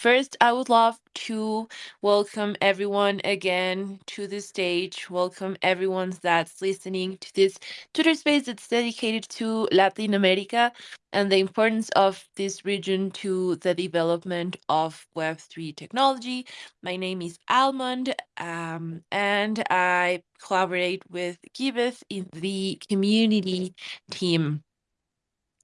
First, I would love to welcome everyone again to the stage. Welcome everyone that's listening to this Twitter space that's dedicated to Latin America and the importance of this region to the development of Web3 technology. My name is Almond, um, and I collaborate with Giveth in the community team.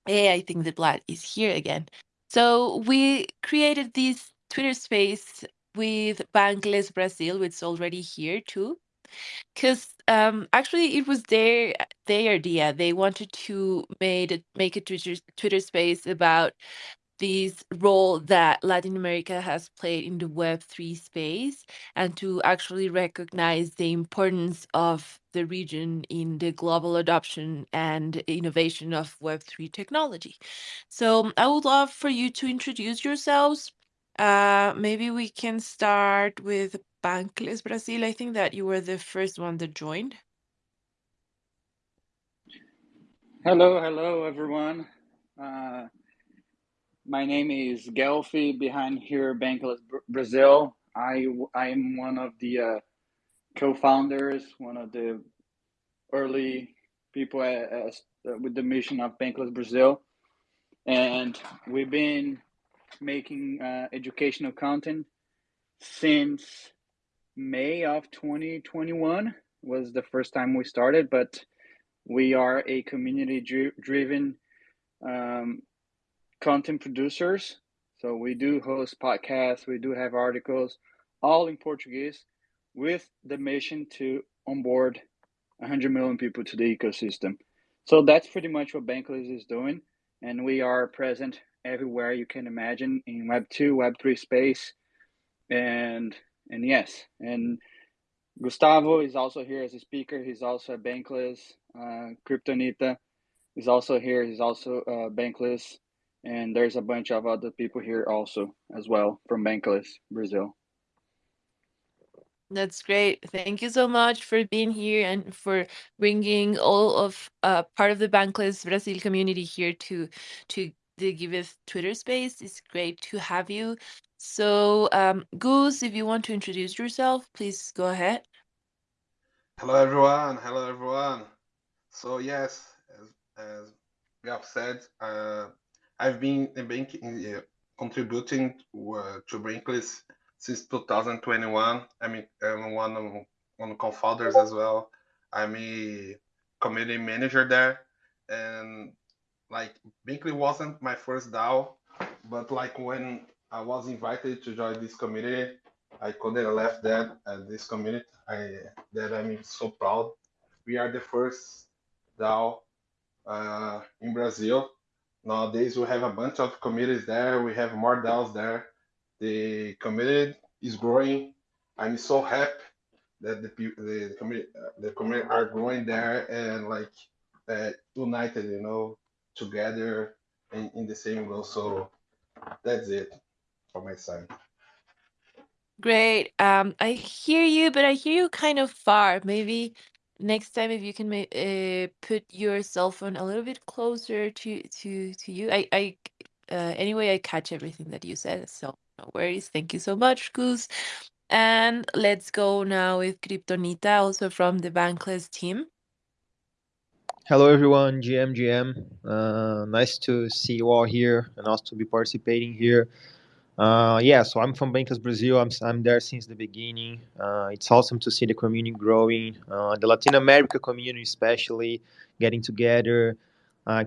Hey, I think the Vlad is here again. So we created this Twitter space with Bankless Brazil, which is already here too. Because um, actually, it was their their idea. They wanted to made make a Twitter Twitter space about this role that Latin America has played in the Web3 space and to actually recognize the importance of the region in the global adoption and innovation of Web3 technology. So I would love for you to introduce yourselves. Uh, maybe we can start with Bankless Brazil. I think that you were the first one that joined. Hello, hello, everyone. Uh, my name is Gelfi behind here, Bankless Brazil. I, I am one of the uh, co-founders, one of the early people at, at, with the mission of Bankless Brazil. And we've been making uh, educational content since May of 2021 was the first time we started, but we are a community driven um, content producers. So we do host podcasts, we do have articles, all in Portuguese, with the mission to onboard 100 million people to the ecosystem. So that's pretty much what Bankless is doing. And we are present everywhere you can imagine in Web 2, Web 3 space. And and yes, and Gustavo is also here as a speaker. He's also a Bankless. Uh, Kryptonita is also here. He's also uh, Bankless and there's a bunch of other people here also as well from Bankless Brazil. That's great. Thank you so much for being here and for bringing all of uh, part of the Bankless Brazil community here to to the Giveth Twitter space. It's great to have you. So, um, Goose, if you want to introduce yourself, please go ahead. Hello, everyone. Hello, everyone. So, yes, as, as we have said, uh, I've been uh, contributing uh, to Bankless since 2021. I mean, I'm one of one of co-founders as well. I'm a community manager there, and like Bankless wasn't my first DAO, but like when I was invited to join this community, I couldn't have left that at this community. I that I'm so proud. We are the first DAO uh, in Brazil Nowadays, we have a bunch of communities there. We have more DAOs there. The community is growing. I'm so happy that the the, the community the community are growing there and like uh, united, you know, together in, in the same goal. So that's it for my side. Great. Um, I hear you, but I hear you kind of far. Maybe next time if you can uh, put your cell phone a little bit closer to to to you i i uh, anyway i catch everything that you said so no worries. Thank you so much goose and let's go now with kryptonita also from the bankless team. Hello everyone. Gm gm uh, nice to see you all here and also to be participating here uh, yeah, so I'm from Bankless Brazil. I'm, I'm there since the beginning. Uh, it's awesome to see the community growing, uh, the Latin America community especially getting together.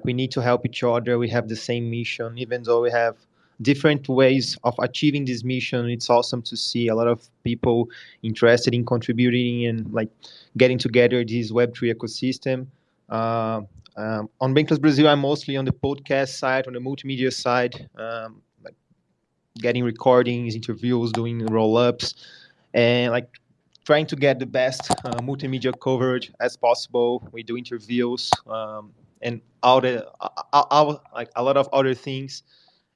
We need to help each other. We have the same mission, even though we have different ways of achieving this mission. It's awesome to see a lot of people interested in contributing and like getting together this Web3 ecosystem. Uh, um, on Bankless Brazil, I'm mostly on the podcast side, on the multimedia side. Um, getting recordings, interviews, doing roll ups, and like trying to get the best uh, multimedia coverage as possible. We do interviews um, and all the all, all, like a lot of other things.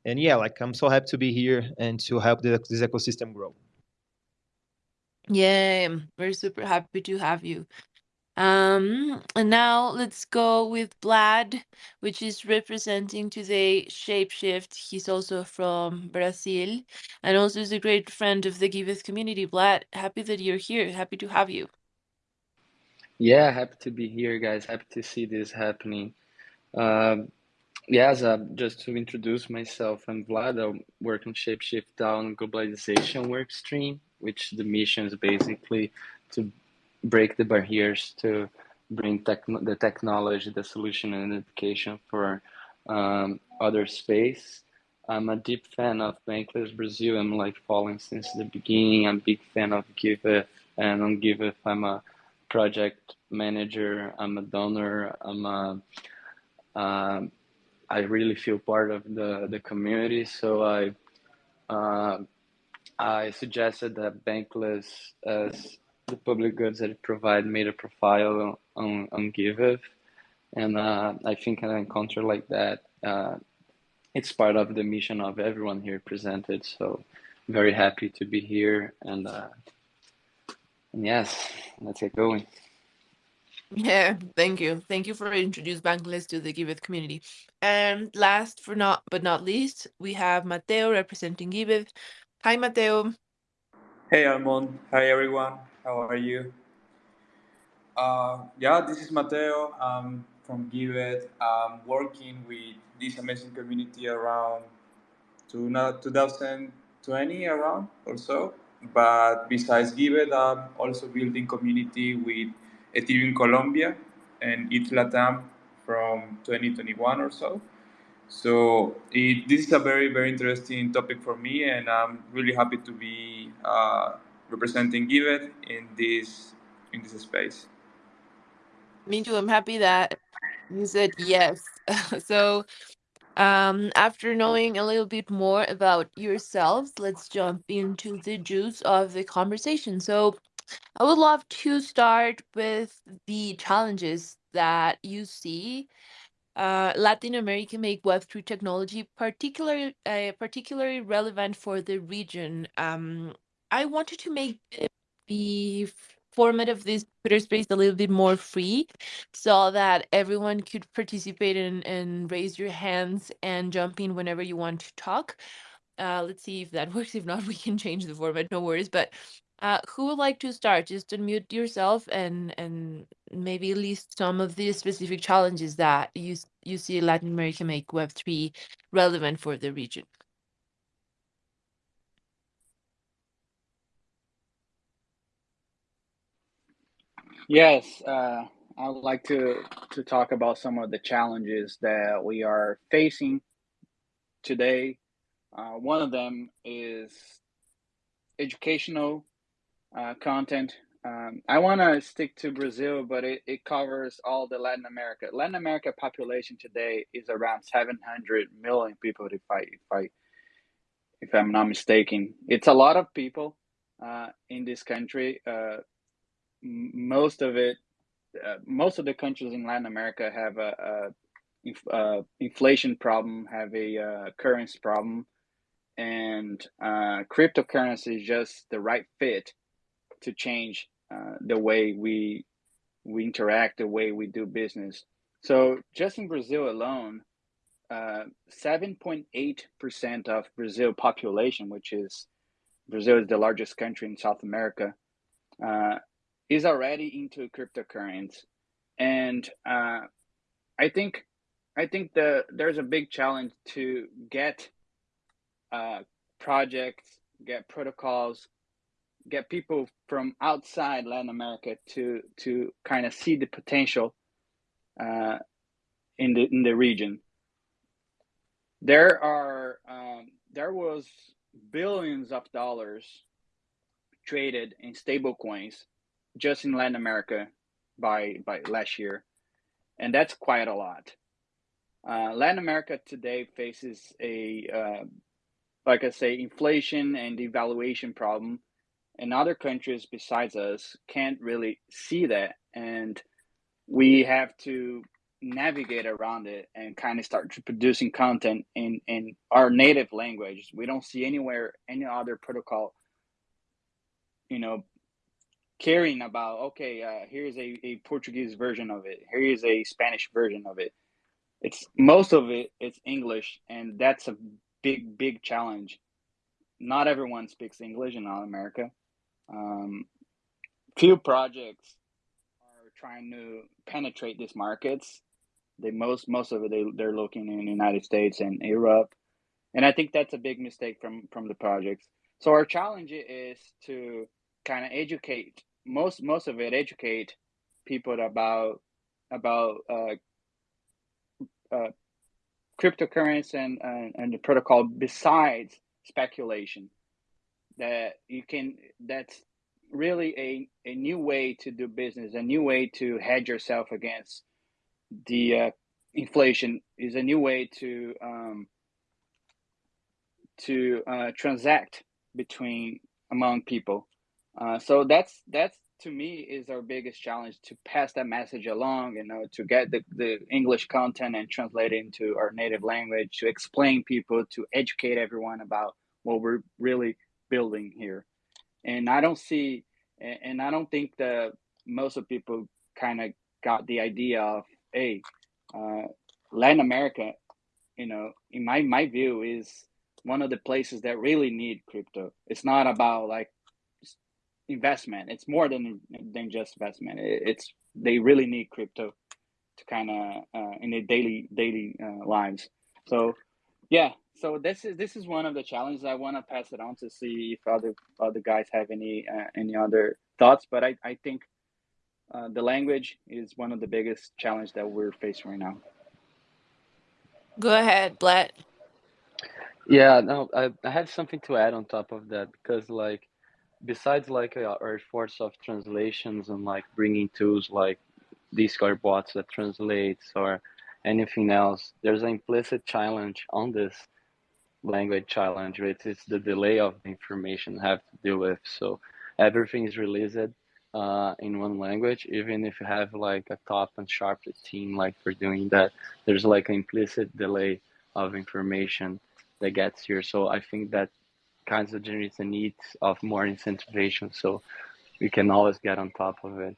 And yeah, like I'm so happy to be here and to help the, this ecosystem grow. Yeah, we're super happy to have you. Um, and now let's go with Vlad, which is representing today Shapeshift. He's also from Brazil and also is a great friend of the Giveth community. Vlad, happy that you're here. Happy to have you. Yeah, happy to be here, guys. Happy to see this happening. Um, uh, just to introduce myself, I'm Vlad. I work on Shapeshift DAO globalization workstream, which the mission is basically to break the barriers to bring tech, the technology, the solution, and education for um, other space. I'm a deep fan of Bankless Brazil. I'm like following since the beginning. I'm a big fan of Giveth, and on Giveth, I'm a project manager. I'm a donor. I'm a uh, I really feel part of the, the community. So I uh, I suggested that Bankless as the public goods that it provide made a profile on, on Giveth. And uh, I think an encounter like that, uh, it's part of the mission of everyone here presented. So very happy to be here. And, uh, and yes, let's get going. Yeah, thank you. Thank you for introducing Bankless to the Giveth community. And last for not but not least, we have Mateo representing Giveth. Hi, Mateo. Hey, Almond. Hi, everyone. How are you? Uh, yeah, this is Mateo. I'm from Giveth. I'm working with this amazing community around to 2020 around or so. But besides Giveth, I'm also building community with Ethereum Colombia and ETH Latam from 2021 or so. So it, this is a very, very interesting topic for me, and I'm really happy to be uh, representing Giveth in this in this space. Me too. I'm happy that you said yes. so, um, after knowing a little bit more about yourselves, let's jump into the juice of the conversation. So, I would love to start with the challenges that you see uh, Latin America make Web3 technology particularly uh, particularly relevant for the region. Um, I wanted to make the format of this Twitter space a little bit more free so that everyone could participate and, and raise your hands and jump in whenever you want to talk. Uh, let's see if that works. If not, we can change the format. No worries. But uh, who would like to start? Just unmute yourself and and maybe list some of the specific challenges that you you see Latin America make Web three relevant for the region. Yes, uh, I would like to to talk about some of the challenges that we are facing today. Uh, one of them is educational uh, content. Um, I want to stick to Brazil, but it, it covers all the Latin America. Latin America population today is around 700 million people, if I if I if I'm not mistaken. It's a lot of people uh, in this country. Uh, most of it, uh, most of the countries in Latin America have a, a inf uh, inflation problem, have a uh, currency problem, and uh, cryptocurrency is just the right fit to change uh, the way we we interact, the way we do business. So just in Brazil alone, uh, seven point eight percent of Brazil population, which is Brazil is the largest country in South America, uh, is already into cryptocurrency, and uh, I think I think the there's a big challenge to get uh, projects, get protocols, get people from outside Latin America to to kind of see the potential uh, in the in the region. There are um, there was billions of dollars traded in stable coins just in Latin America by by last year, and that's quite a lot. Uh, Latin America today faces a uh, like I say inflation and devaluation problem and other countries besides us can't really see that and we have to navigate around it and kind of start producing content in in our native language we don't see anywhere any other protocol you know caring about okay uh, here's a, a portuguese version of it. Here is a spanish version of it. It's most of it it's english and that's a big big challenge. Not everyone speaks english in North america. Um, few projects are trying to penetrate these markets. They most most of it they, they're looking in the united states and europe. And i think that's a big mistake from from the projects. So our challenge is to kind of educate most most of it educate people about about uh, uh, cryptocurrency and, and and the protocol besides speculation. That you can that's really a, a new way to do business a new way to hedge yourself against the uh, inflation is a new way to um, to uh, transact between among people uh, so that's that's to me is our biggest challenge to pass that message along you know to get the, the english content and translate it into our native language to explain people to educate everyone about what we're really building here. And i don't see and i don't think that most of people kind of got the idea of hey uh, latin america you know in my my view is one of the places that really need crypto. It's not about like investment. It's more than than just investment. It's they really need crypto to kind of uh, in their daily daily uh, lives. So yeah, so this is this is one of the challenges. I want to pass it on to see if other other guys have any uh, any other thoughts. But I I think uh, the language is one of the biggest challenge that we're facing right now. Go ahead, Vlad. Yeah, no, I, I had something to add on top of that because like besides like uh, our efforts of translations and like bringing tools like Discord bots that translates or anything else, there's an implicit challenge on this language challenge, which is the delay of the information have to deal with. So everything is released uh, in one language, even if you have like a top and sharp team like for doing that, there's like an implicit delay of information that gets here. So I think that kinds of generates the need of more incentivization so we can always get on top of it.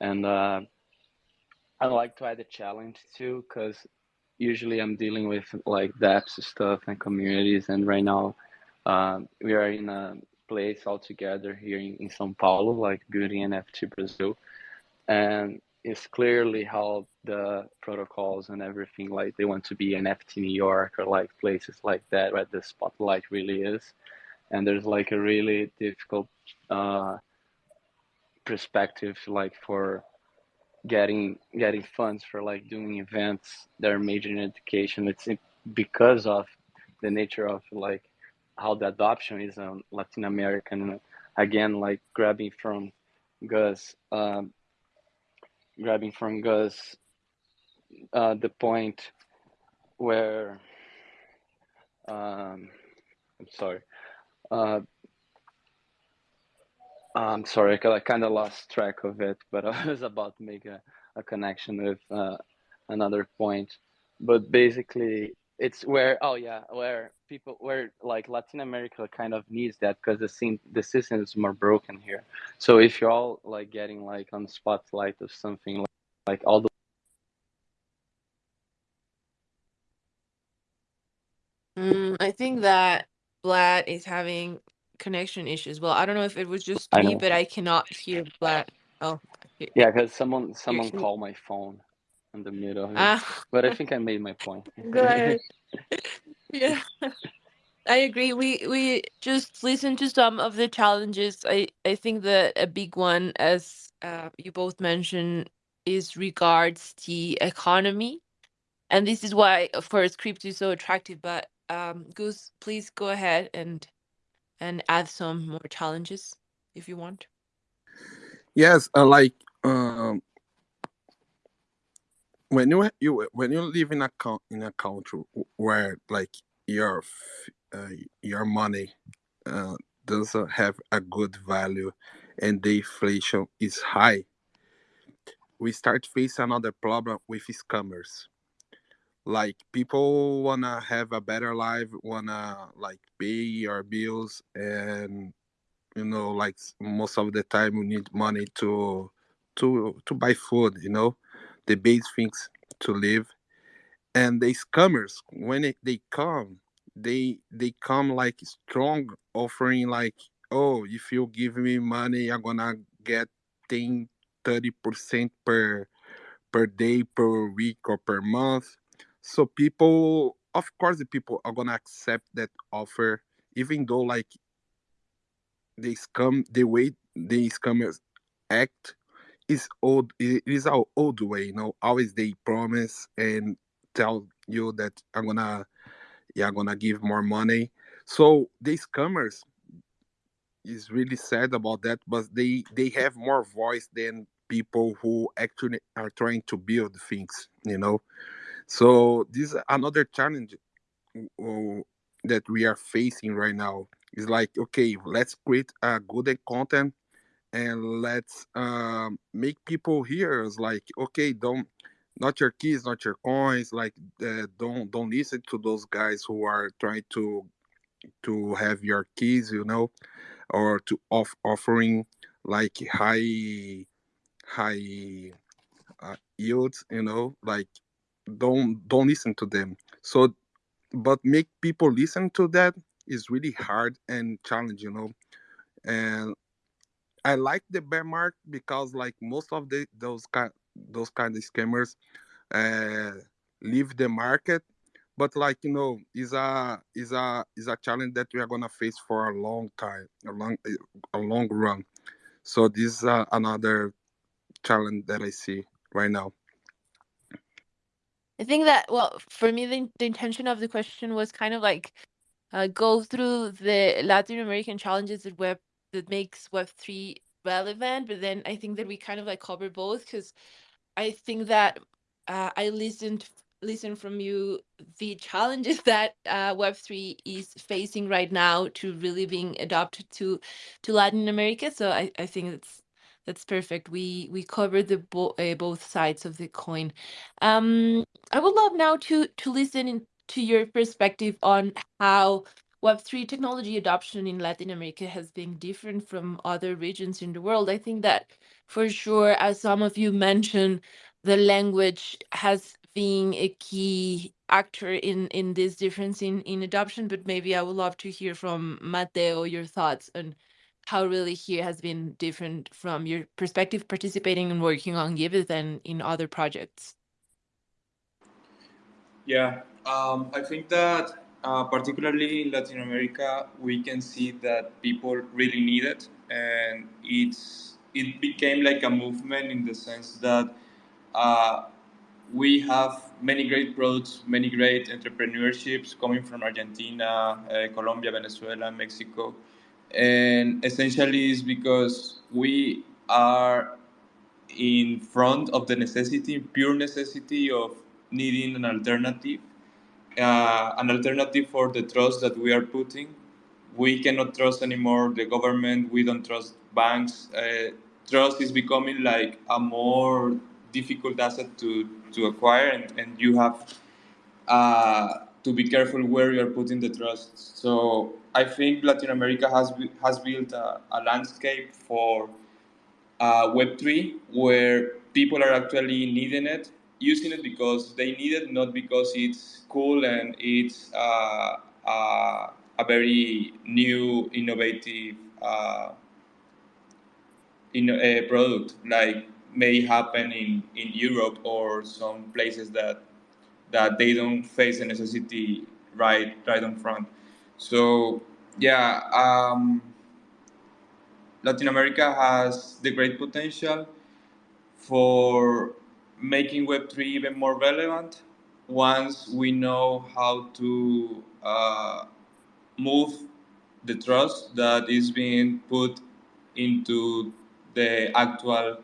And uh, i like to add a challenge too because usually i'm dealing with like dapps stuff and communities and right now uh, we are in a place all together here in, in sao paulo like building nft brazil and it's clearly how the protocols and everything like they want to be NFT New York or like places like that where the spotlight really is, and there's like a really difficult uh, perspective like for getting getting funds for like doing events that are major in education. It's because of the nature of like how the adoption is on Latin American. Again, like grabbing from Gus. Um, grabbing from Gus uh, the point where um, I'm sorry. Uh, I'm sorry, I kind of lost track of it, but I was about to make a, a connection with uh, another point. But basically, it's where oh yeah, where people where like Latin America kind of needs that because the scene the system is more broken here. So if you're all like getting like on spotlight or something like, like all the Mm, I think that Vlad is having connection issues. Well, I don't know if it was just me, but I cannot hear Vlad. Oh, yeah because someone someone called my phone in the middle of it. ah, But I think I made my point. go ahead. Yeah, I agree. We we just listen to some of the challenges. I I think that a big one, as uh, you both mentioned, is regards the economy, and this is why, of course, crypto is so attractive. But um, Goose, please go ahead and and add some more challenges if you want. Yes, uh, like um, when you you when you live in a in a country where like your uh, your money uh, doesn't have a good value and the inflation is high, we start face another problem with scammers. Like people wanna have a better life, wanna like pay your bills and you know like most of the time we need money to to to buy food you know the base things to live. And the scammers when it, they come they they come like strong offering like oh if you give me money i'm gonna get 10 30 percent per per day per week or per month. So people of course the people are gonna accept that offer even though like they scam the way the scammers act is old it is our old way you know always they promise and tell you that i'm gonna yeah i'm gonna give more money. So the scammers is really sad about that but they they have more voice than people who actually are trying to build things you know? So this is another challenge that we are facing right now. Is like okay let's create a good content and let's um, make people hear us like okay don't not your keys not your coins like uh, don't don't listen to those guys who are trying to to have your keys you know or to off offering like high high uh, yields you know like don't don't listen to them. So but make people listen to that is really hard and challenging you know and i like the bear because like most of the those kind those kind of scammers uh leave the market. But like you know is a is a is a challenge that we are gonna face for a long time a long a long run. So this is uh, another challenge that i see right now. I think that, well, for me, the, the intention of the question was kind of like uh, go through the Latin American challenges that web that makes Web three relevant, but then I think that we kind of like cover both because I think that uh, I listened listened from you the challenges that uh, Web three is facing right now to really being adopted to to Latin America. So I, I think it's that's perfect. We we covered the bo- uh, both sides of the coin. Um, I would love now to to listen in, to your perspective on how Web3 technology adoption in Latin America has been different from other regions in the world. I think that for sure, as some of you mentioned, the language has been a key actor in in this difference in in adoption. But maybe I would love to hear from Mateo your thoughts on how really here has been different from your perspective participating and working on Giveth than in other projects. Yeah, um, I think that uh, particularly in Latin America, we can see that people really need it, and it's it became like a movement in the sense that uh, we have many great products, many great entrepreneurships coming from Argentina, uh, Colombia, Venezuela, Mexico, and essentially is because we are in front of the necessity, pure necessity of needing an alternative, uh, an alternative for the trust that we are putting. We cannot trust anymore the government. We don't trust banks. Uh, trust is becoming like a more difficult asset to, to acquire, and, and you have uh, to be careful where you are putting the trust. So I think Latin America has has built a, a landscape for uh, Web3 where people are actually needing it, using it because they need it, not because it's cool and it's uh, uh, a very new, innovative uh, in a product like may happen in, in Europe or some places that that they don't face the necessity right right on front. So yeah, um, Latin America has the great potential for making Web3 even more relevant once we know how to uh, move the trust that is being put into the actual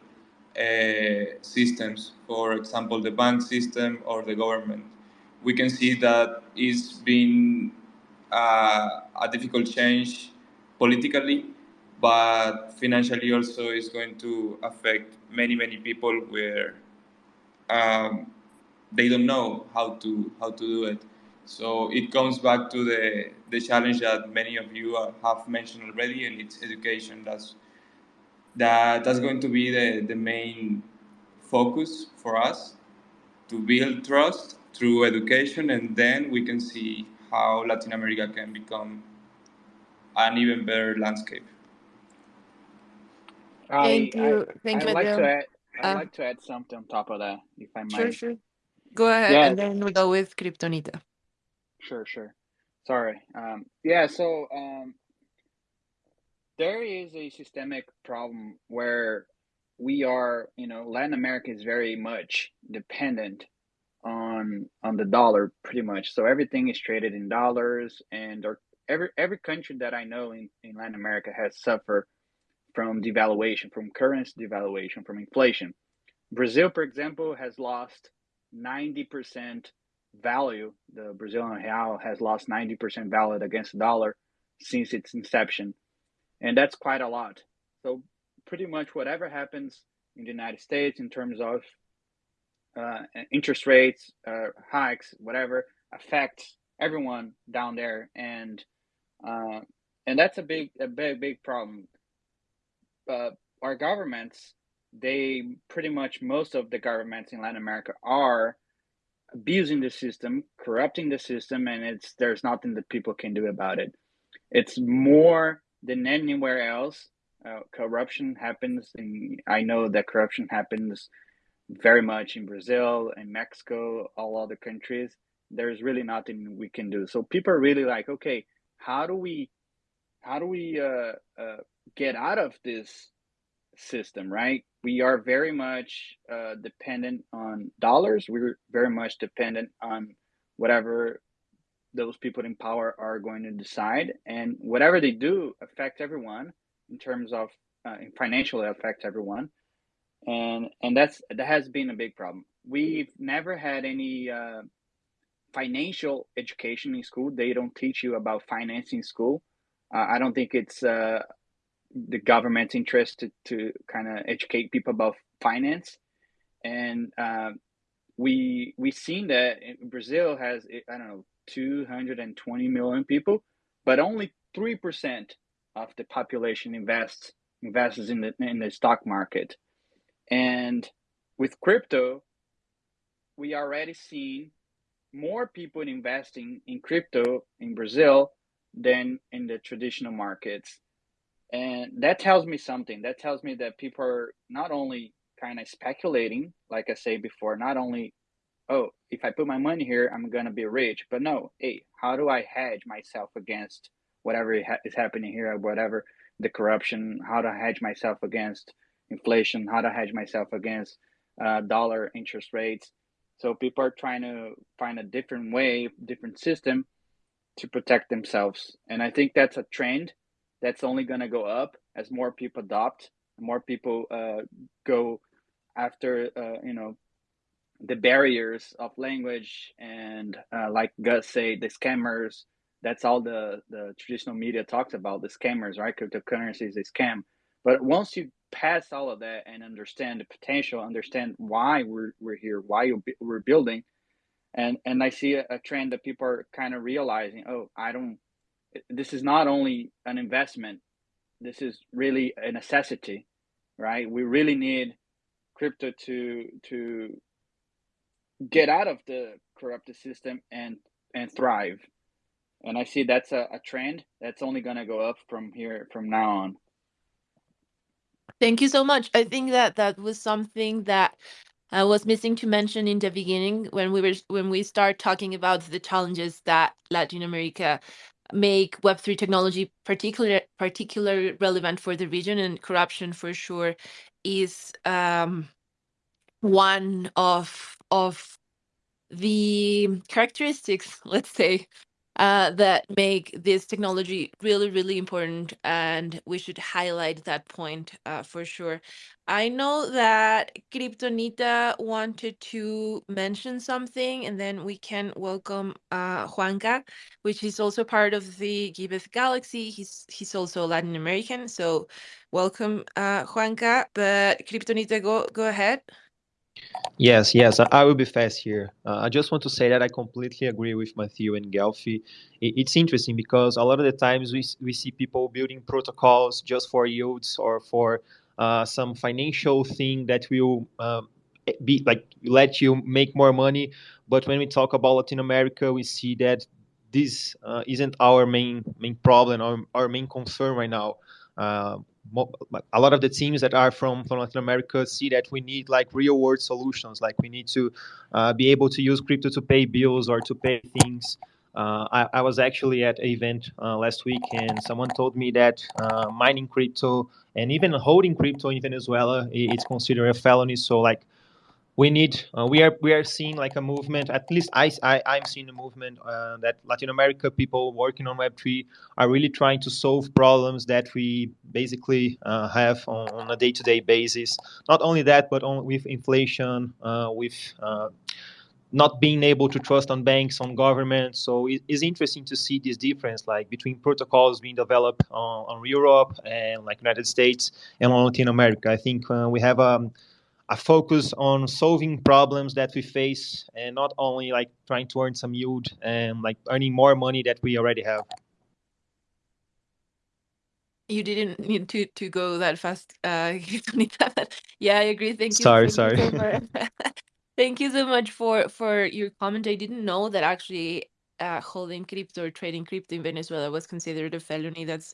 uh, systems, for example, the bank system or the government. We can see that it's been uh, a difficult change politically, but financially also is going to affect many many people where um, they don't know how to how to do it. So it comes back to the, the challenge that many of you have mentioned already, and it's education. That's that that's going to be the, the main focus for us to build trust through education, and then we can see how Latin America can become an even better landscape. I Thank I you. Thank I you, like to add I Uh, like to add something on top of that, if I sure, might. sure. Go ahead, Yeah, and then we go with Kryptonita. sure, sure. Sorry. Um, yeah, so um, there is a systemic problem where we are, you know, Latin America is very much dependent on on the dollar, pretty much. So everything is traded in dollars, and or every every country that I know in, in Latin America has suffered from devaluation, from currency devaluation, from inflation. Brazil, for example, has lost 90% value. The Brazilian real has lost 90% value against the dollar since its inception. And that's quite a lot. So, pretty much whatever happens in the United States in terms of uh, interest rates, uh, hikes, whatever, affects everyone down there. And uh, and that's a big, a big, big problem. Uh, our governments they pretty much most of the governments in Latin America are abusing the system, corrupting the system, and it's there's nothing that people can do about it. It's more than anywhere else. Uh, corruption happens, and I know that corruption happens very much in Brazil and Mexico, all other countries. There's really nothing we can do. So people are really like, okay, how do we, how do we uh, uh, get out of this system, right? We are very much uh, dependent on dollars. We're very much dependent on whatever those people in power are going to decide, and whatever they do affects everyone in terms of uh, financially affects everyone, and and that's that has been a big problem. We've never had any uh, financial education in school. They don't teach you about financing school. Uh, I don't think it's uh, the government's interest to, to kind of educate people about finance. And uh, we we've seen that brazil has i don't know 220 million people but only 3% of the population invests invests in the in the stock market. And with crypto we already seen more people investing in crypto in brazil than in the traditional markets and that tells me something. That tells me that people are not only kind of speculating, like I say before, not only, oh, if I put my money here, I'm to be rich, but no, hey, how do I hedge myself against whatever is happening here, whatever the corruption, how to hedge myself against inflation, how to hedge myself against uh, dollar interest rates. So people are trying to find a different way, different system to protect themselves. And I think that's a trend that's only going to go up as more people adopt, more people uh, go after, uh, you know, the barriers of language and, uh, like Gus say, the scammers. That's all the the traditional media talks about the scammers, right? Cryptocurrency is a scam. But once you pass all of that and understand the potential, understand why we're we're here, why we're building, and and I see a, a trend that people are kind of realizing. Oh, I don't this is not only an investment this is really a necessity right? We really need crypto to to get out of the corrupted system and and thrive. And i see that's a, a trend that's only going to go up from here from now on. Thank you so much. I think that that was something that I was missing to mention in the beginning when we were when we start talking about the challenges that Latin America make Web3 technology particular particularly relevant for the region and corruption for sure is um, one of of the characteristics, let's say, uh, that make this technology really, really important, and we should highlight that point uh, for sure. I know that Kryptonita wanted to mention something, and then we can welcome uh, Juanca, which is also part of the Giveth Galaxy. He's he's also Latin American, so welcome, uh, Juanca. But Kryptonita, go go ahead. Yes, yes, I, will be fast here. Uh, I just want to say that I completely agree with Matthew and Gelfi. It's interesting because a lot of the times we, we see people building protocols just for yields or for uh, some financial thing that will um, be like let you make more money. But when we talk about Latin America, we see that this uh, isn't our main main problem or our main concern right now. A lot of the teams that are from, from Latin America see that we need like real world solutions. Like we need to uh, be able to use crypto to pay bills or to pay things. Uh, I, I, was actually at an event uh, last week and someone told me that uh, mining crypto and even holding crypto in Venezuela it's considered a felony. So like we need uh, we are we are seeing like a movement at least i, I i'm seeing a movement uh, that latin america people working on web3 are really trying to solve problems that we basically uh, have on, on, a day-to-day basis. Not only that but on, with inflation uh, with uh, not being able to trust on banks on government. So it is interesting to see this difference like between protocols being developed on, on europe and like united states and on latin america. I think uh, we have um, a focus on solving problems that we face and not only like trying to earn some yield and like earning more money that we already have. You didn't need to to go that fast uh yeah i agree. Thank you sorry sorry. you so thank you so much for for your comment. I didn't know that actually uh, holding crypto or trading crypto in venezuela was considered a felony. That's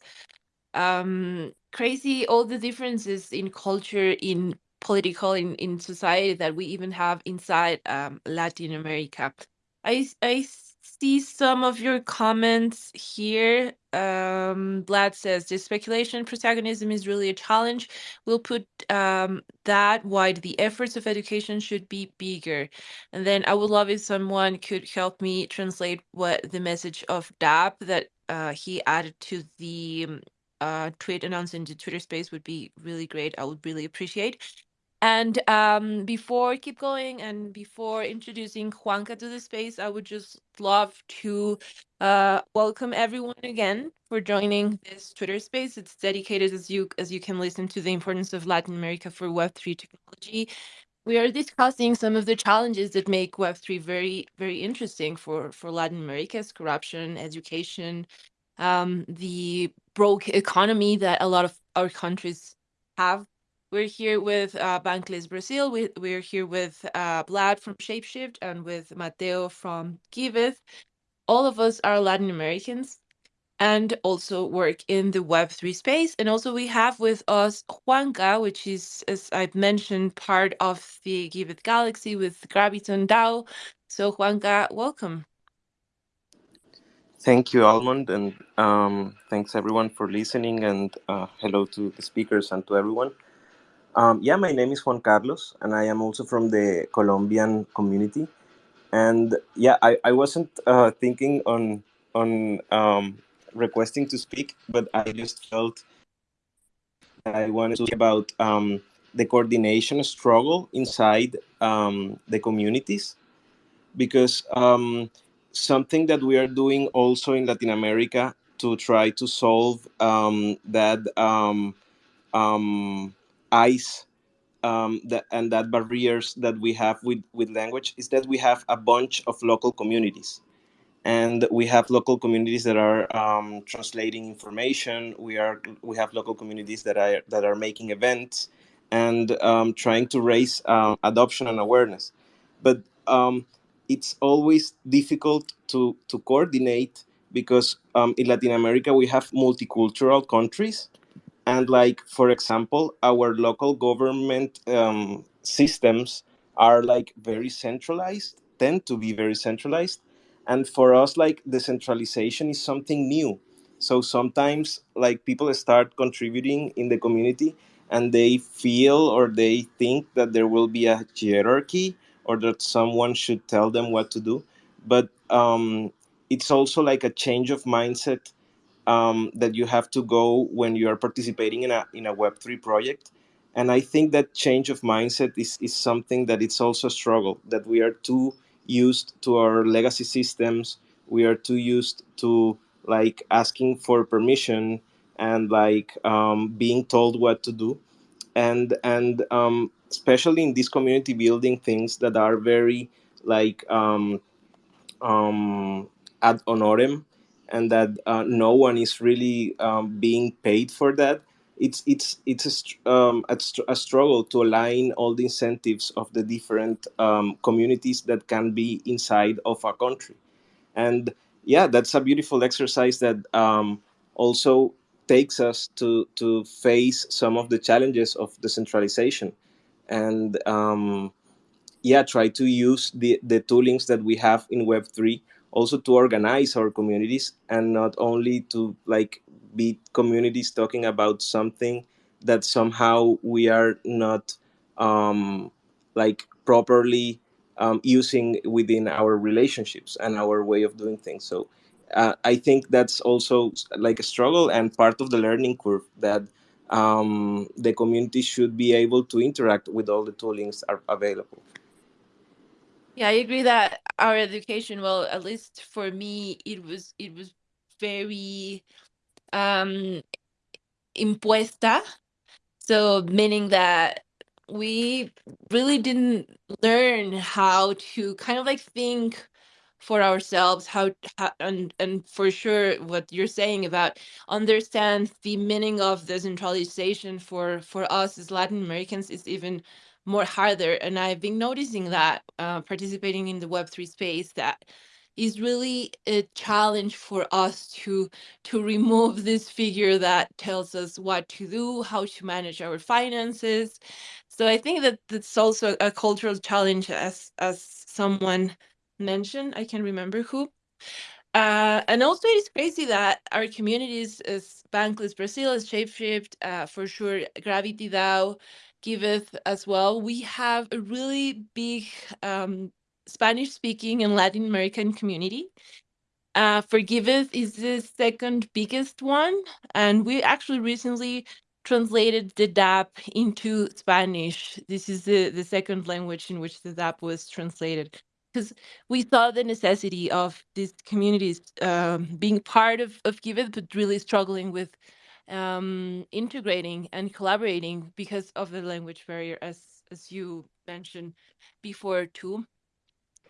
um crazy. All the differences in culture in political in, in society that we even have inside um, Latin America. I, I see some of your comments here. Um, Vlad says the speculation protagonism is really a challenge. We'll put um, that why the efforts of education should be bigger. And then I would love if someone could help me translate what the message of DAP that uh, he added to the um, uh, tweet announcing the Twitter space would be really great. I would really appreciate. And um, before keep going and before introducing Juanca to the space, I would just love to uh, welcome everyone again for joining this Twitter space. It's dedicated as you as you can listen to the importance of Latin America for Web3 technology. We are discussing some of the challenges that make Web3 very, very interesting for, for Latin America's corruption, education, um, the broke economy that a lot of our countries have we're here with uh, Bankless Brazil. We, we're here with uh, Vlad from Shapeshift and with Mateo from Giveth. All of us are Latin Americans and also work in the Web3 space. And also we have with us Juanca, which is, as I've mentioned, part of the Giveth Galaxy with Graviton DAO. So Juanca, welcome. Thank you, Almond, and um, thanks everyone for listening, and uh, hello to the speakers and to everyone. Um, yeah, my name is Juan Carlos, and I am also from the Colombian community. And yeah, I, I wasn't uh, thinking on on um, requesting to speak, but I just felt I wanted to talk about um, the coordination struggle inside um, the communities, because um, something that we are doing also in Latin America to try to solve um, that ice um, that, and that barriers that we have with, with language is that we have a bunch of local communities. And we have local communities that are um, translating information. We are we have local communities that are that are making events and um, trying to raise um, adoption and awareness. But um, it's always difficult to to coordinate because um, in latin america we have multicultural countries and like for example our local government um, systems are like very centralized tend to be very centralized. And for us like decentralization is something new. So sometimes like people start contributing in the community and they feel or they think that there will be a hierarchy or that someone should tell them what to do. But um, it's also like a change of mindset um, that you have to go when you are participating in a in a Web three project. And I think that change of mindset is, is something that it's also a struggle that we are too used to our legacy systems. We are too used to like asking for permission and like um, being told what to do. And and um, especially in these community building things that are very like um, um, ad honorem and that uh, no one is really um, being paid for that it's it's it's a, um, a, a struggle to align all the incentives of the different um, communities that can be inside of a country. And yeah that's a beautiful exercise that um, also takes us to to face some of the challenges of decentralization. And um, yeah try to use the the toolings that we have in web3 also to organize our communities and not only to like be communities talking about something that somehow we are not um, like properly um, using within our relationships and our way of doing things. So uh, i think that's also like a struggle and part of the learning curve that um, the community should be able to interact with all the toolings are available Yeah, I agree that our education, well, at least for me, it was it was very um impuesta. So meaning that we really didn't learn how to kind of like think for ourselves how, how and and for sure what you're saying about understand the meaning of the centralization for for us as Latin Americans is even more harder and I've been noticing that uh, participating in the web3 space that is really a challenge for us to to remove this figure that tells us what to do how to manage our finances. So i think that that's also a cultural challenge as as someone mentioned i can remember who. Uh, and also it is crazy that our communities as bankless brazil as shapeshift uh, for sure gravity dao giveth as well we have a really big um, spanish speaking and latin american community uh, For Giveth is the second biggest one, and we actually recently translated the DApp into Spanish. This is the, the second language in which the DApp was translated. Because we saw the necessity of these communities um, being part of, of Giveth, but really struggling with um, integrating and collaborating because of the language barrier, as as you mentioned before too.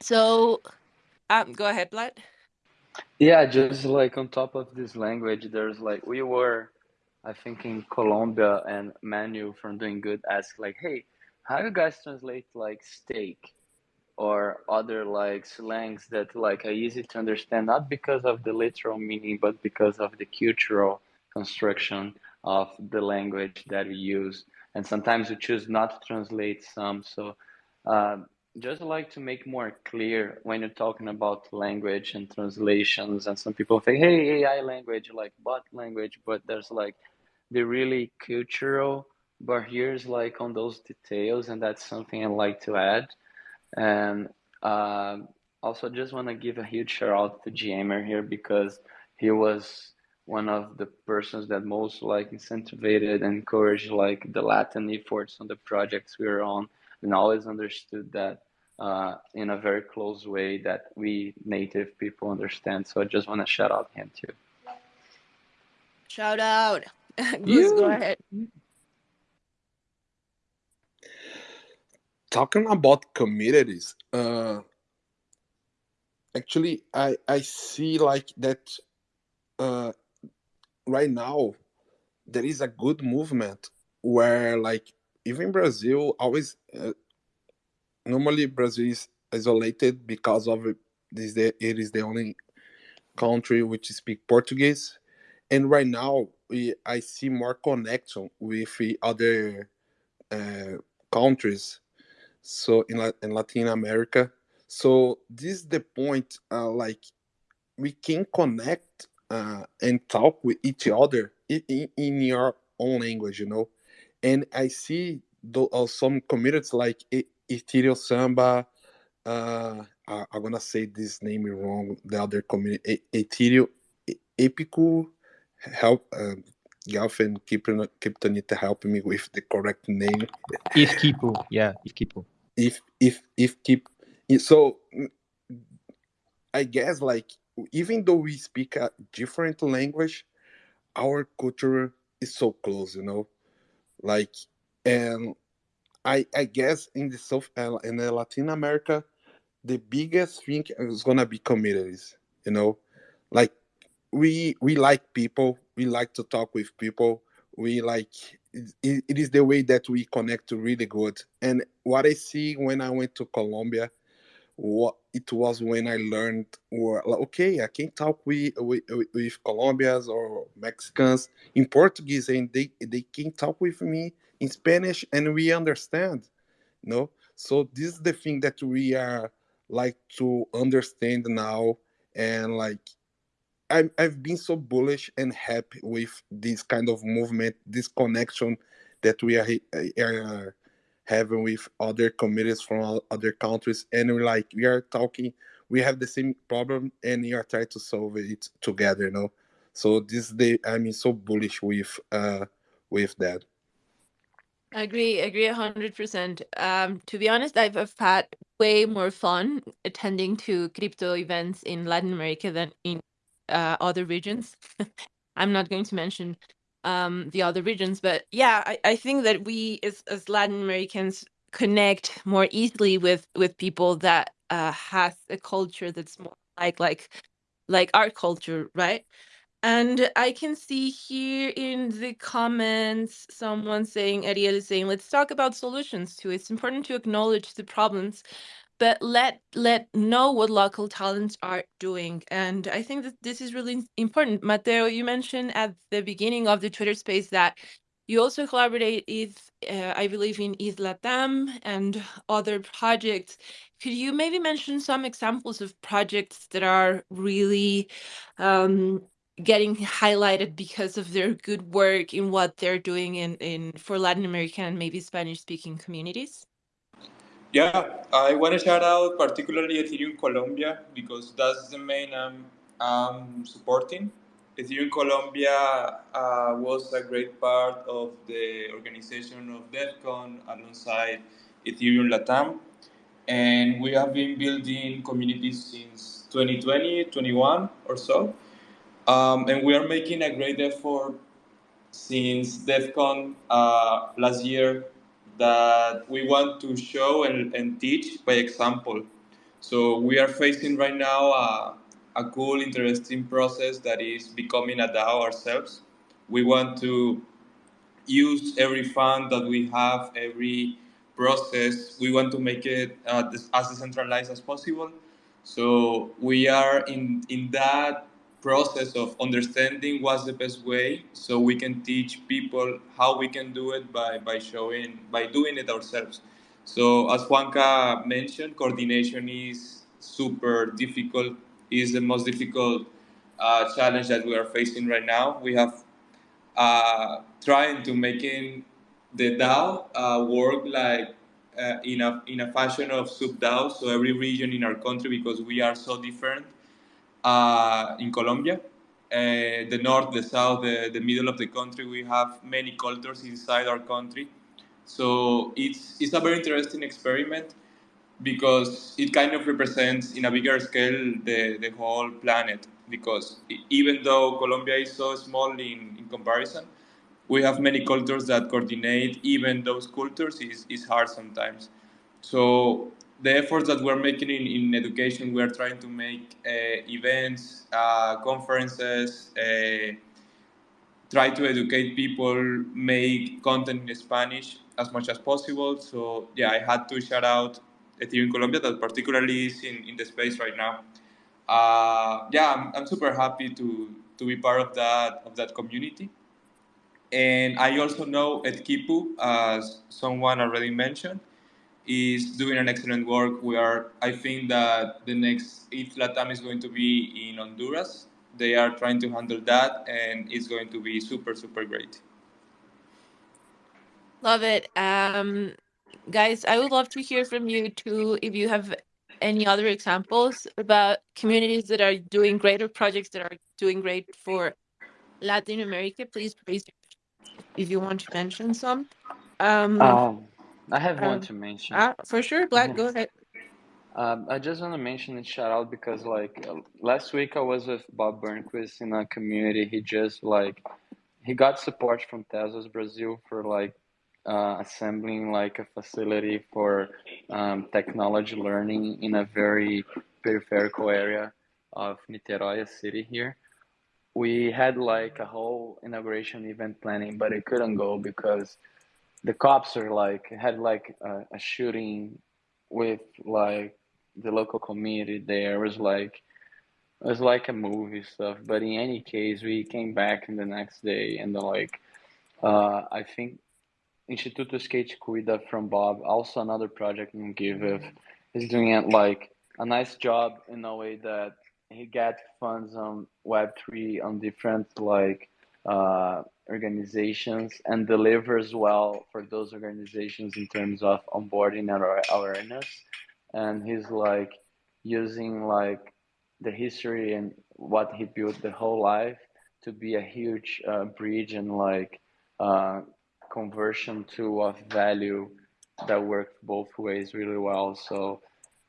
So, um, go ahead, Vlad. Yeah, just like on top of this language, there's like we were, I think in Colombia, and Manu from Doing Good asked like, "Hey, how you guys translate like steak or other like slangs that like are easy to understand, not because of the literal meaning, but because of the cultural construction of the language that we use. And sometimes we choose not to translate some. So, um, just like to make more clear when you're talking about language and translations, and some people think, hey, AI language, like bot language, but there's like the really cultural barriers like on those details, and that's something I like to add. And uh, also, just want to give a huge shout out to Jammer here because he was one of the persons that most like incentivized and encouraged like the Latin efforts on the projects we were on, and always understood that uh, in a very close way that we native people understand. So I just want to shout out him too. Shout out. Gus, go ahead. talking about communities uh actually i i see like that uh right now there is a good movement where like even brazil always uh, normally brazil is isolated because of it is the it is the only country which speak portuguese. And right now we, i see more connection with the other uh, countries so in, in latin america. So this is the point uh, like we can connect uh, and talk with each other in, in, your own language you know and i see tho- uh, some communities like E- ethereal samba uh I, i'm gonna say this name wrong the other community E- ethereal E- epico help uh, Galf and Krypton- Kryptonite helping me with the correct name ETH Kipu, yeah, ETH Kipu. if if if keep so i guess like even though we speak a different language our culture is so close you know like and I I guess in the South uh, in the Latin America, the biggest thing is gonna be communities. You know, like we we like people. We like to talk with people. We like it, it is the way that we connect really good. And what I see when I went to Colombia, what it was when I learned, okay, I can talk with, with with Colombians or Mexicans in Portuguese, and they they can talk with me in Spanish, and we understand. No, so this is the thing that we are like to understand now, and like I'm, I've been so bullish and happy with this kind of movement, this connection that we are, are having with other committees from other countries, and we're like we are talking, we have the same problem, and we are trying to solve it together. You know, so this day I'm so bullish with uh with that. Agree, agree a hundred percent. Um, to be honest, I've, I've had way more fun attending to crypto events in Latin America than in uh, other regions. I'm not going to mention um, the other regions, but yeah, I, I think that we as, as Latin Americans connect more easily with with people that uh, has a culture that's more like like like our culture, right? And I can see here in the comments someone saying, Ariel is saying, let's talk about solutions too. It's important to acknowledge the problems, but let let know what local talents are doing. And I think that this is really important. Mateo, you mentioned at the beginning of the Twitter space that you also collaborate with, uh, I believe, in ETH Latam and other projects. Could you maybe mention some examples of projects that are really um, getting highlighted because of their good work in what they're doing in, in for Latin American and maybe Spanish speaking communities? Yeah, I want to shout out particularly Ethereum Colombia because that's the main I'm, I'm supporting. Ethereum Colombia uh, was a great part of the organization of DevCon alongside Ethereum Latam. And we have been building communities since 2020, 21 or so. Um, and we are making a great effort since DevCon uh, last year that we want to show and, and teach by example. So we are facing right now a, a cool, interesting process that is becoming a DAO ourselves. We want to use every fund that we have, every process. We want to make it uh, as decentralized as possible. So we are in in that process of understanding what's the best way so we can teach people how we can do it by, by showing by doing it ourselves. So as juanca mentioned coordination is super difficult is the most difficult uh, challenge that we are facing right now. We have uh, trying to making the dao uh, work like uh, in a in a fashion of sub DAO, so every region in our country because we are so different uh, in Colombia. Uh, the north, the south, the, the middle of the country, we have many cultures inside our country. So it's, it's a very interesting experiment because it kind of represents in a bigger scale the, the whole planet. Because even though Colombia is so small in, in comparison, we have many cultures that coordinate even those cultures is, is hard sometimes. So the efforts that we're making in, in education, we are trying to make uh, events, uh, conferences, uh, try to educate people, make content in Spanish as much as possible. So yeah, I had to shout out Ethereum Colombia that particularly is in, in the space right now. Uh, yeah, I'm, I'm super happy to, to be part of that of that community. And I also know ETH Kipu, as someone already mentioned is doing an excellent work. We are, I think that the next ETH Latam is going to be in Honduras. They are trying to handle that, and it's going to be super, super great. Love it. Um, guys, I would love to hear from you too if you have any other examples about communities that are doing great or projects that are doing great for Latin America. Please raise if you want to mention some. Um, Um, I have one um, to mention. uh, for sure, Black, go ahead. Um, I just want to mention and shout out because like uh, last week I was with Bob Burnquist in a community. He just like he got support from Tezos Brazil for like uh, assembling like a facility for um, technology learning in a very peripheral area of Niterói city here. We had like a whole inauguration event planning, but it couldn't go because the cops are like had like a, a shooting with like the local community there. It was like it was like a movie stuff. But in any case, we came back in the next day and then like uh, I think Instituto Skate Cuida from Bob, also another project in Giveth, is doing it like a nice job in a way that he get funds on Web3 on different like uh, organizations and delivers well for those organizations in terms of onboarding and awareness. And he's like using like the history and what he built the whole life to be a huge uh, bridge and like uh, conversion to of value that worked both ways really well. So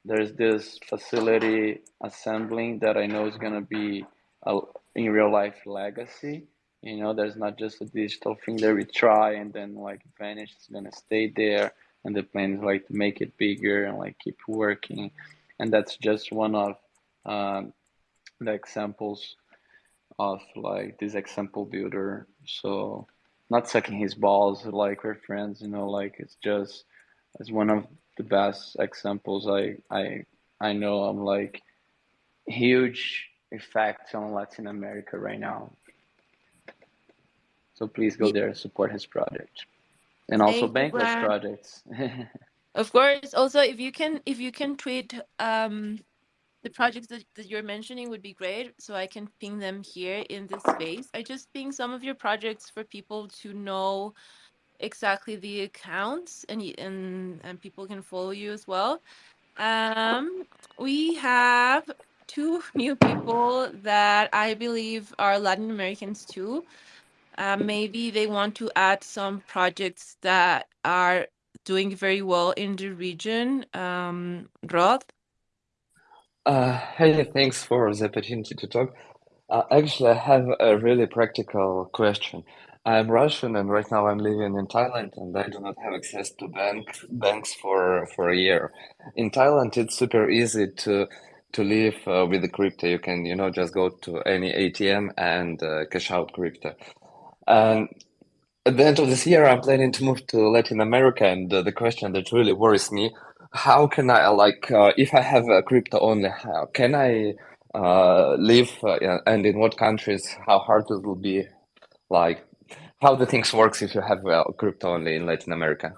there's this facility assembling that I know is going to be a, in real life legacy. You know, there's not just a digital thing that we try and then like vanish. It's to stay there. And the plan is like to make it bigger and like keep working. And that's just one of um, the examples of like this example builder. So not sucking his balls like we're friends, you know, like it's just it's one of the best examples I I I know I'm like huge effect on Latin America right now. So please go there support his project. And also thank Bankless projects. Of course. Also, if you can, if you can tweet um the projects that, that you're mentioning would be great, so I can ping them here in this space. I just ping some of your projects for people to know exactly the accounts, and and and people can follow you as well. Um, we have two new people that I believe are Latin Americans too. Uh, maybe they want to add some projects that are doing very well in the region. Um, Rod? Uh, hey, thanks for the opportunity to talk. Uh, actually, I have a really practical question. I'm Russian, and right now I'm living in Thailand, and I do not have access to bank banks for for a year. In Thailand, it's super easy to to live uh, with the crypto. You can, you know, just go to any ATM and uh, cash out crypto. And at the end of this year, I'm planning to move to Latin America, and uh, the question that really worries me, how can I like uh, if I have a crypto only, how can I uh, live uh, and in what countries, how hard it will be, like how the things works if you have uh, crypto only in Latin America.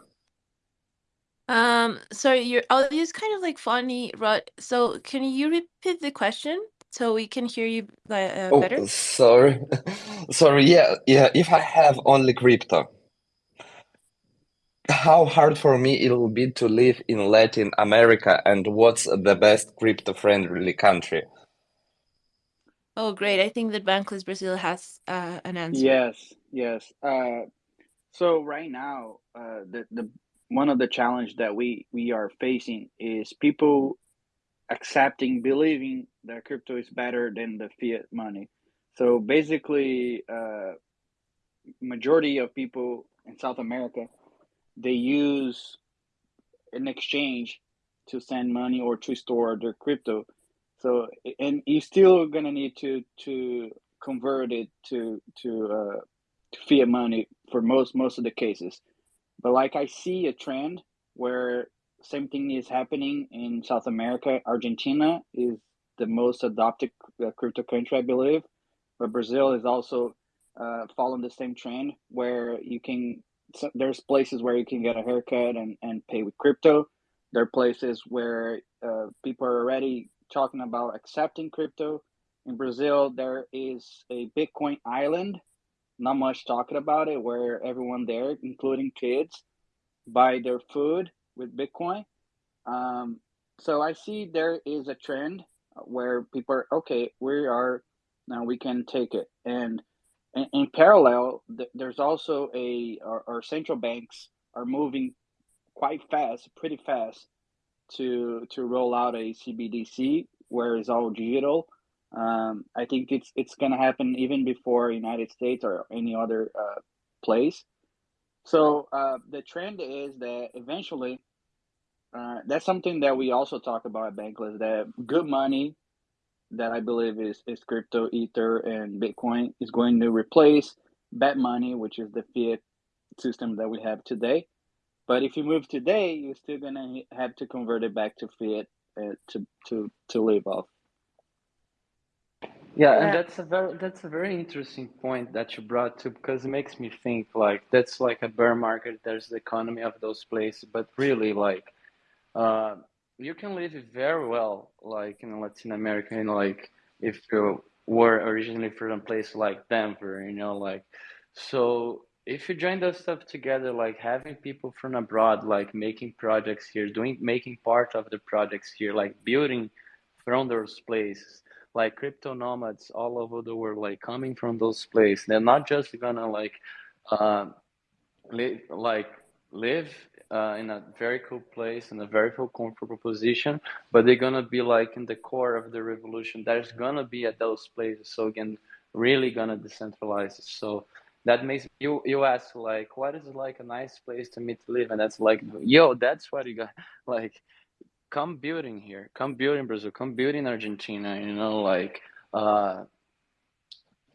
Um, sorry, your audio is kind of like funny, Rod. So can you repeat the question so we can hear you like uh, Oh, better? sorry, sorry. Yeah, yeah. If I have only crypto, how hard for me it will be to live in Latin America, and what's the best crypto-friendly country? Oh, great. I think that Bankless Brazil has uh, an answer. Yes, yes. Uh, so right now, uh, the the one of the challenge that we we are facing is people accepting, believing that crypto is better than the fiat money. So basically, uh, majority of people in South America they use an exchange to send money or to store their crypto. So and you're still gonna need to to convert it to to uh, to fiat money for most most of the cases. But like I see a trend where same thing is happening in South America. Argentina is the most adopted uh, crypto country, I believe, but Brazil is also uh, following the same trend where you can. So there's places where you can get a haircut and, and pay with crypto. There are places where uh, people are already talking about accepting crypto. In Brazil, there is a Bitcoin island not much talking about it, where everyone there, including kids, buy their food with Bitcoin. Um, so I see there is a trend where people are okay. We are now we can take it, and in, in parallel, th- there's also a our, our central banks are moving quite fast, pretty fast, to to roll out a CBDC where it's all digital. Um, I think it's it's gonna happen even before United States or any other uh, place. So uh, the trend is that eventually, uh, that's something that we also talk about at Bankless. That good money, that I believe is is crypto, Ether, and Bitcoin, is going to replace bad money, which is the fiat system that we have today. But if you move today, you're still gonna have to convert it back to fiat uh, to to to live off. Yeah, and that's a very that's a very interesting point that you brought to because it makes me think like that's like a bear market. There's the economy of those places, but really like uh, you can live very well like in Latin America, know, like if you were originally from a place like Denver, you know, like so if you join those stuff together, like having people from abroad, like making projects here, doing making part of the projects here, like building from those places like crypto nomads all over the world, like coming from those places. They're not just gonna like uh, live like live uh, in a very cool place in a very cool comfortable position, but they're gonna be like in the core of the revolution. There's gonna be at those places, so again, really gonna decentralize it. So that makes you you ask like, what is like a nice place to me to live? And that's like, yo, that's what you got like come building here, come build in Brazil, come build in Argentina, you know, like, uh,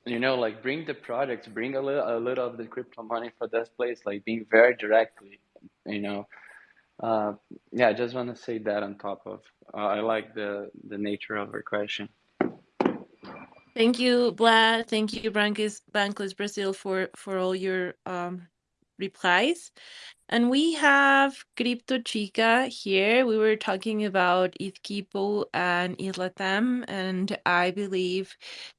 you know, like bring the products, bring a little, a little of the crypto money for this place, like being very directly, you know. Uh, yeah, I just want to say that on top of, uh, I like the the nature of her question. Thank you, Vlad. Thank you, Bankless, Bankless Brazil, for for all your um replies. And we have Crypto Chica here. We were talking about ETH Kipu and ETH Latam, and I believe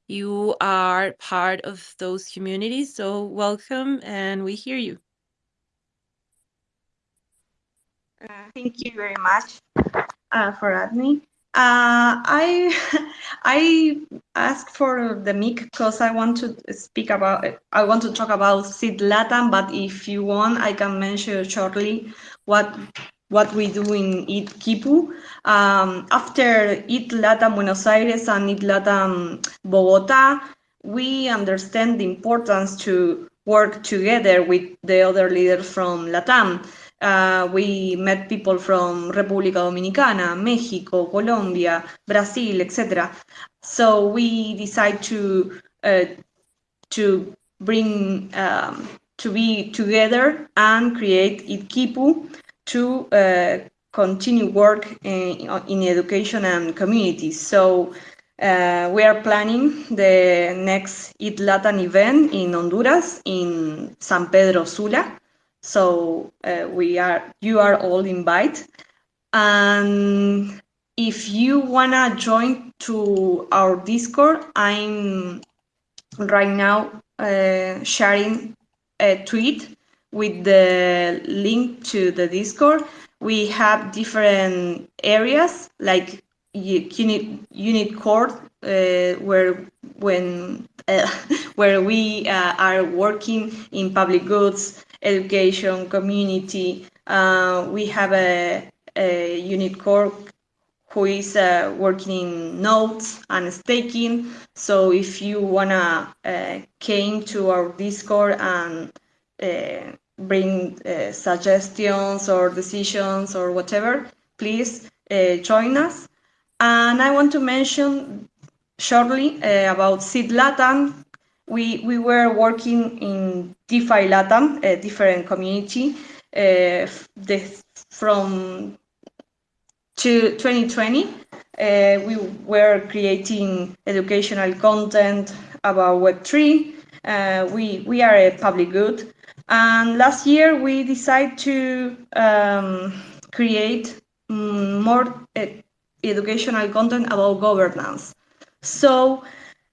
you are part of those communities. So welcome, and we hear you. Uh, thank you very much uh, for having me. Uh, I I asked for the mic because I want to speak about I want to talk about Seed Latam, but if you want, I can mention shortly what what we do in ETH Kipu. Um, after ETH Latam Buenos Aires and ETH Latam Bogota, we understand the importance to work together with the other leaders from Latam. Uh, we met people from República Dominicana, Mexico, Colombia, Brazil, etc. So we decide to uh, to bring um, to be together and create ETH Kipu to uh, continue work in, in, education and communities. So uh, we are planning the next It Latin event in Honduras in San Pedro Sula. So uh, we are, you are all invited. And if you wanna join to our Discord, I'm right now uh, sharing a tweet with the link to the Discord. We have different areas like unit unit core uh, where when uh, where we uh, are working in public goods education, community. Uh, we have a, a unit core who is uh, working in nodes and staking. So if you wanna uh, came to our Discord and uh, bring uh, suggestions or decisions or whatever, please uh, join us. And I want to mention shortly about Seed Latam we, we were working in DeFi Latam, a different community, uh, from to 2020. Uh, we were creating educational content about Web3. Uh, we, we are a public good. And last year we decided to um, create more uh, educational content about governance. So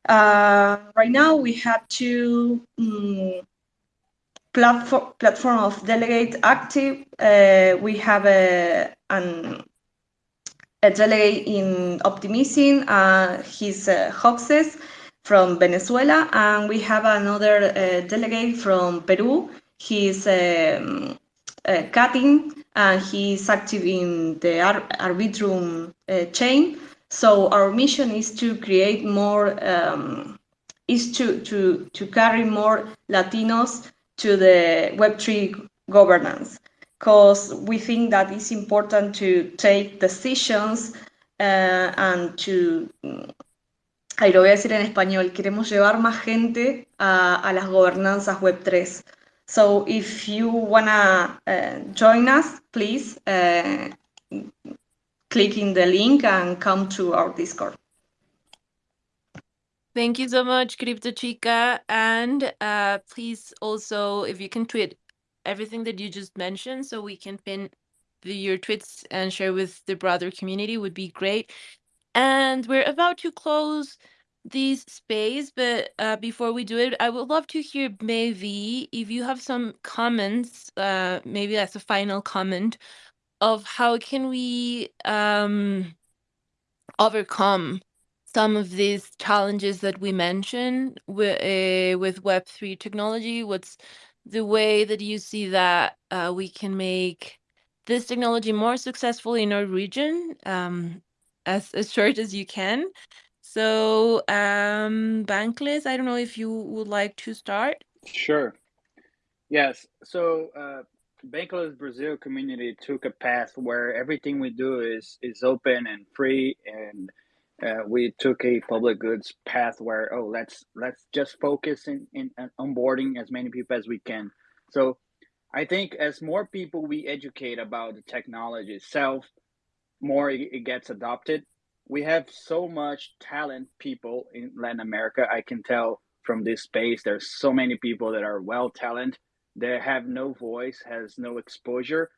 uh, right now, we have two um, platform platform of delegate active. Uh, we have a an, a delegate in Optimism. Uh, he's uh, Hoxes from Venezuela, and we have another uh, delegate from Peru. He's um, uh, Katin, and he's active in the Ar Arbitrum chain. So our mission is to create more, um, is to, to, to carry more Latinos to the Web3 governance because we think that it's important to take decisions uh, and to Ahí lo voy a decir en español, queremos llevar más gente a, a las gobernanzas Web3. So if you wanna uh, join us, please uh, click in the link and come to our Discord. Thank you so much, Crypto Chica. And uh, please also, if you can tweet everything that you just mentioned so we can pin the, your tweets and share with the broader community would be great. And we're about to close this space, but uh, before we do it, I would love to hear maybe if you have some comments, uh, maybe as a final comment of how can we um, overcome some of these challenges that we mentioned with, uh, with Web3 technology? What's the way that you see that uh, we can make this technology more successful in our region um, as, as short as you can? So, um, Bankless, I don't know if you would like to start. Sure. Yes. So, uh, Bankless Brazil community took a path where everything we do is is open and free, and uh, we took a public goods path where oh let's let's just focus in, in, in onboarding as many people as we can. So, I think as more people we educate about the technology itself, more it, it gets adopted we have so much talent people in Latin America. I can tell from this space there's so many people that are well talented they have no voice has no exposure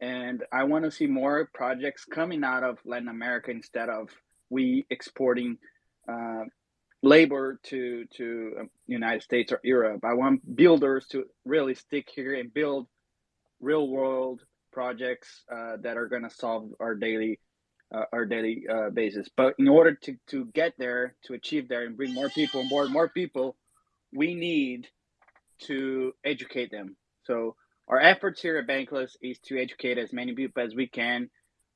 and i want to see more projects coming out of latin america instead of we exporting uh, labor to to um, united states or europe i want builders to really stick here and build real world projects uh, that are going to solve our daily uh, our daily uh, basis. But in order to, to get there, to achieve there, and bring more people on board, more people, we need to educate them. So our efforts here at Bankless is to educate as many people as we can.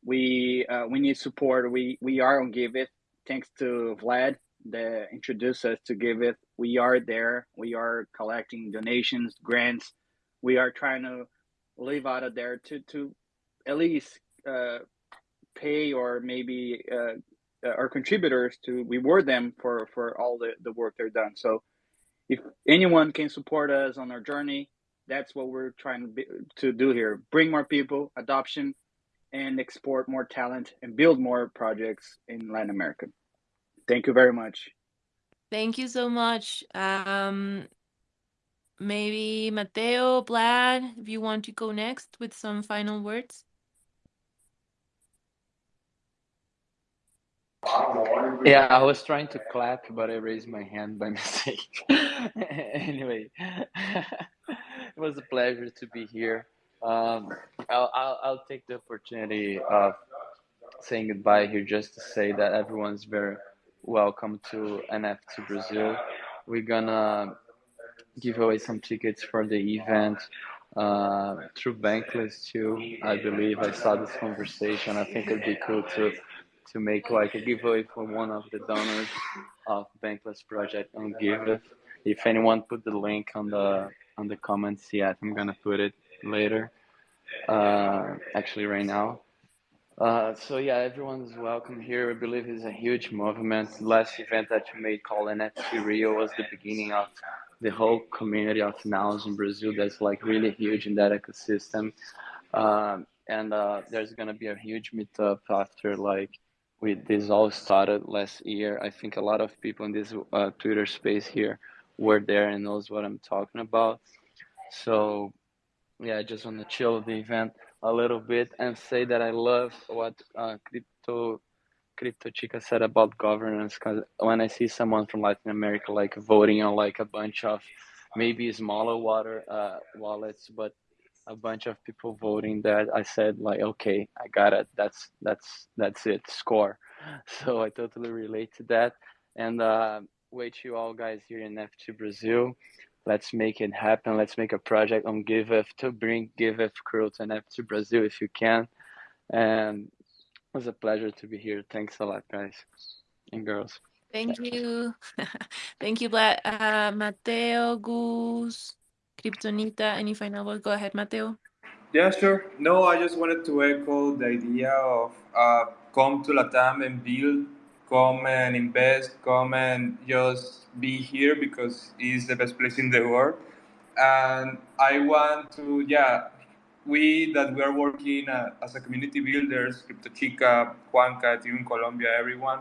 We uh, we need support. We we are on Giveth. Thanks to Vlad that introduced us to Giveth. We are there. We are collecting donations, grants. We are trying to live out of there to to at least uh, pay or maybe uh, uh, our contributors to reward them for for all the, the work they're done so if anyone can support us on our journey that's what we're trying to, be, to do here. Bring more people adoption and export more talent and build more projects in latin america. Thank you very much. Thank you so much. Um maybe mateo Vlad if you want to go next with some final words Yeah, I was trying to clap, but I raised my hand by mistake. anyway, it was a pleasure to be here. Um, I'll, I'll, I'll take the opportunity of saying goodbye here just to say that everyone's very welcome to NFT Brazil. We're gonna give away some tickets for the event uh, through Bankless too. I believe I saw this conversation. I think it'd be cool to to make like a giveaway for one of the donors of Bankless project on Give. If anyone put the link on the on the comments yet, I'm gonna put it later. Uh, actually, right now. Uh, so yeah, everyone's welcome here. I believe it's a huge movement. Last event that you made called NFT Rio was the beginning of the whole community of nows in Brazil that's like really huge in that ecosystem. Um, and uh, there's gonna be a huge meetup after like we this all started last year. I think a lot of people in this uh, Twitter space here were there and knows what I'm talking about. So yeah, I just want to chill the event a little bit and say that I love what uh, crypto crypto chica said about governance because when I see someone from Latin America like voting on like a bunch of maybe smaller water uh, wallets, but a bunch of people voting that I said like, okay, I got it. That's that's that's it. Score. So I totally relate to that. And uh, wait you all guys here in NFT Brazil. Let's make it happen. Let's make a project on Giveth to bring Giveth crew to NFT Brazil if you can. And it was a pleasure to be here. Thanks a lot, guys and girls. Thank you. Thank you, Vlad. Uh, Mateo, Gus, Kryptonita, any final word? Go ahead, Mateo. Yeah, sure. No, I just wanted to echo the idea of uh, come to Latam and build, come and invest, come and just be here because it's the best place in the world. And I want to, yeah, we that we are working uh, as a community builders, Crypto Chica, Juanca, Ethereum Colombia, everyone,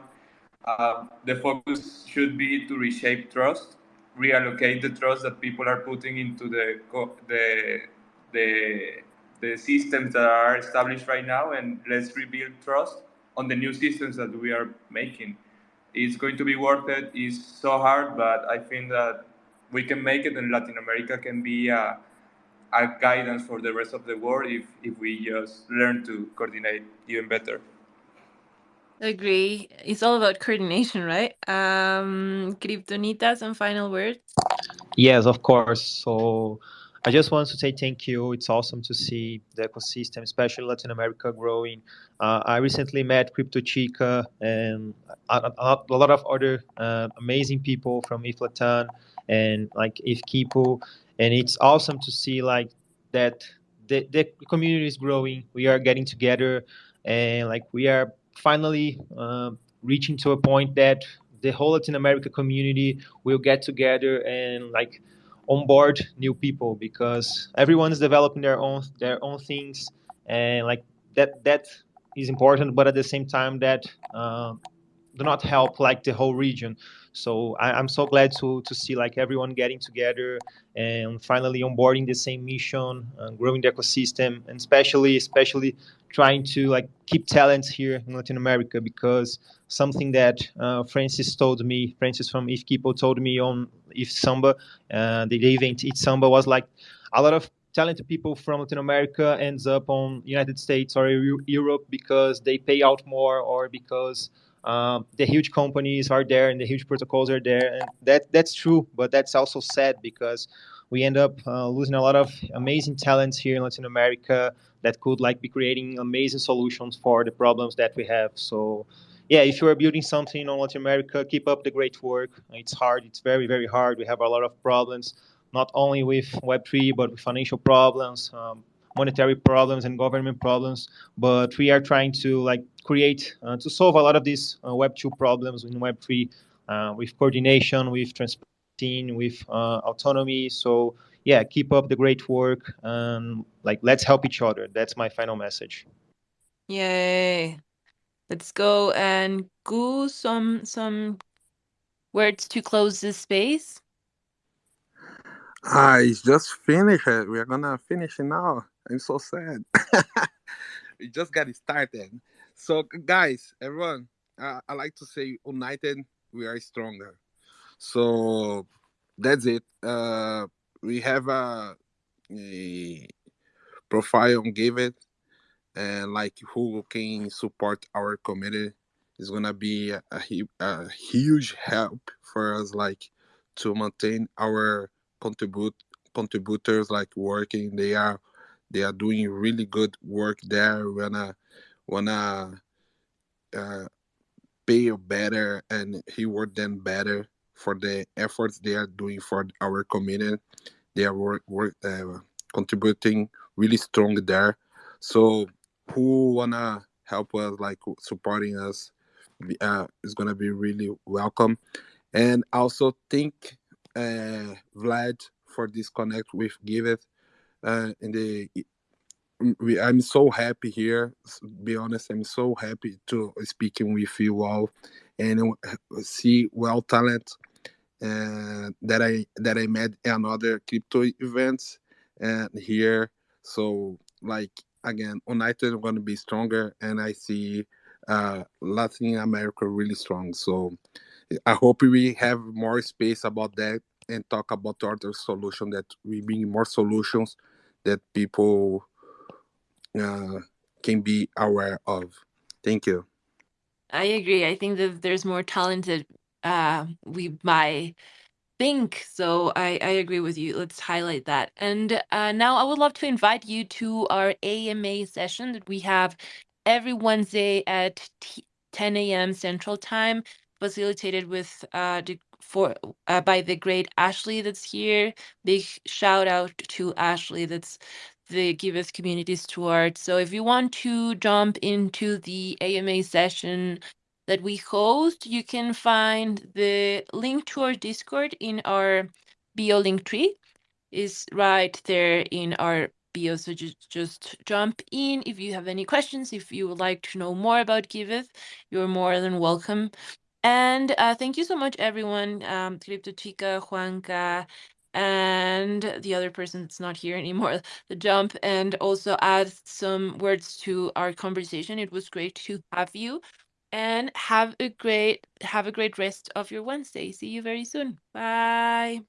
uh, the focus should be to reshape trust, reallocate the trust that people are putting into the the the the systems that are established right now, and let's rebuild trust on the new systems that we are making. It's going to be worth it. It's so hard, but I think that we can make it, and Latin America can be a, a guidance for the rest of the world if, if we just learn to coordinate even better. Agree. It's all about coordination, right? Um, Kryptonita, some final words? Yes, of course. So I just want to say thank you. It's awesome to see the ecosystem, especially Latin America, growing. Uh, I recently met Crypto Chica and a, a, a lot of other uh, amazing people from ETH Latam and like ETH Kipu, and it's awesome to see like that the, the community is growing. We are getting together, and like we are finally uh, reaching to a point that the whole Latin America community will get together and like onboard new people because everyone is developing their own their own things. And like that that is important but at the same time that uh, do not help like the whole region. So I, am so glad to to see like everyone getting together and finally onboarding the same mission and growing the ecosystem. And especially especially trying to like keep talents here in Latin America because something that uh, Francis told me, Francis from ETH Kipu told me on ETH Samba, uh, the event ETH Samba was like a lot of talented people from Latin America ends up on United States or Europe because they pay out more or because um, the huge companies are there and the huge protocols are there. And that that's true but that's also sad because we end up uh, losing a lot of amazing talents here in Latin America that could like be creating amazing solutions for the problems that we have. So yeah, if you are building something on Latin America, keep up the great work. It's hard. It's very, very hard. We have a lot of problems, not only with Web3, but with financial problems, um, monetary problems, and government problems. But we are trying to like create uh, to solve a lot of these uh, Web2 problems in Web3 uh, with coordination, with transparency, with uh, autonomy. So yeah, keep up the great work and like let's help each other. That's my final message. Yay. Let's go and go some some words to close this space. I just finished it. We're gonna finish it now. I'm so sad. we just got it started. So, guys, everyone, uh, I like to say, united, we are stronger. So that's it. Uh, we have a, a profile on Giveth and like who can support our community is gonna be a, a, a, huge help for us like to maintain our contribute contributors like working. They are they are doing really good work there. We wanna wanna uh, pay better and reward them better for the efforts they are doing for our community. They are work, work uh, contributing really strong there. So who wanna help us, like supporting us, uh, is gonna be really welcome. And also thank uh, Vlad for this connect with Giveth. Uh, the we, I'm so happy here. Be honest, I'm so happy to speaking with you all and see well talent uh, that I that I met another crypto events and here. So like again, United going to be stronger, and I see uh, Latin America really strong. So I hope we have more space about that and talk about other solution that we bring more solutions that people uh, can be aware of. Thank you. I agree. I think that there's more talented uh we might think so I, I agree with you let's highlight that and uh, now i would love to invite you to our ama session that we have every wednesday at 10 a.m central time facilitated with uh, the for uh, by the great Ashley that's here. Big shout out to Ashley that's the Giveth Community Steward. So if you want to jump into the AMA session that we host, you can find the link to our Discord in our bio link tree is right there in our bio. So just, just jump in. If you have any questions, if you would like to know more about Giveth, you're more than welcome. And uh, thank you so much, everyone. Um, Crypto Chica, Juanca, and the other person that's not here anymore, the jump, and also add some words to our conversation. It was great to have you. And have a great have a great rest of your Wednesday. See you very soon. Bye.